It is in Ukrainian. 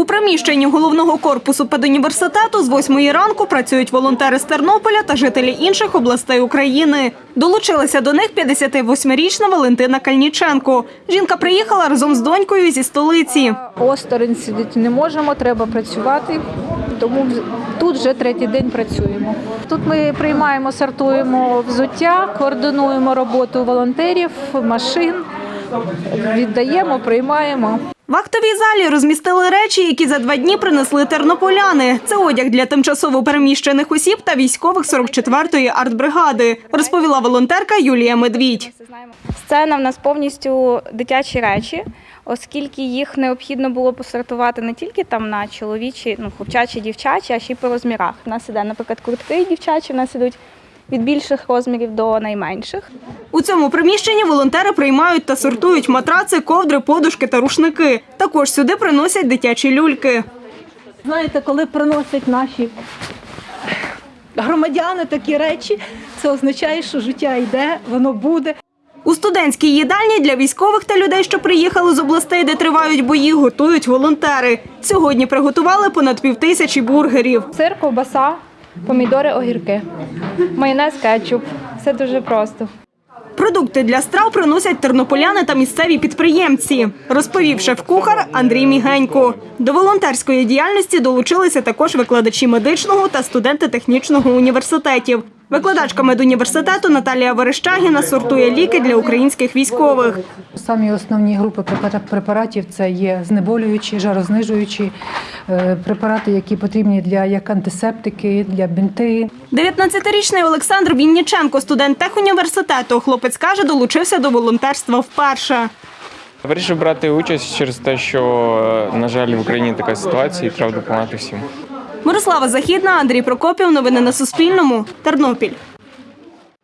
У приміщенні головного корпусу педуніверситету з 8 ранку працюють волонтери з Тернополя та жителі інших областей України. Долучилася до них 58-річна Валентина Кальніченко. Жінка приїхала разом з донькою зі столиці. Осторонь сидіти не можемо, треба працювати. Тому тут вже третій день працюємо. Тут ми приймаємо, сортуємо взуття, координуємо роботу волонтерів, машин, віддаємо, приймаємо. В актовій залі розмістили речі, які за два дні принесли тернополяни. Це одяг для тимчасово переміщених осіб та військових 44-ї артбригади, розповіла волонтерка Юлія Медвідь. Сцена в нас повністю дитячі речі, оскільки їх необхідно було посортувати не тільки там на чоловічі, ну хлопчачі, дівчачі, а ще й по розмірах. У нас іде, наприклад, куртки дівчачі, в нас ідуть від більших розмірів до найменших. У цьому приміщенні волонтери приймають та сортують матраци, ковдри, подушки та рушники. Також сюди приносять дитячі люльки. Знаєте, коли приносять наші громадяни такі речі, це означає, що життя йде, воно буде. У студентській їдальні для військових та людей, що приїхали з областей, де тривають бої, готують волонтери. Сьогодні приготували понад півтисячі бургерів. Сир, ковбаса, помідори, огірки, майонез, кетчуп. Все дуже просто. Продукти для страв приносять тернополяни та місцеві підприємці, розповів шеф-кухар Андрій Мігенько. До волонтерської діяльності долучилися також викладачі медичного та студенти технічного університетів. Викладачка медуніверситету Наталія Верещагіна сортує ліки для українських військових. Самі основні групи препаратів це є знеболюючі, жарознижуючі е, препарати, які потрібні для як антисептики, для бінти. 19-річний Олександр Вінніченко, студент техуніверситету. Хлопець каже, долучився до волонтерства вперше. Вирішив брати участь через те, що, на жаль, в Україні така ситуація і треба допомагати всім. Мирослава Західна, Андрій Прокопів. Новини на Суспільному. Тернопіль.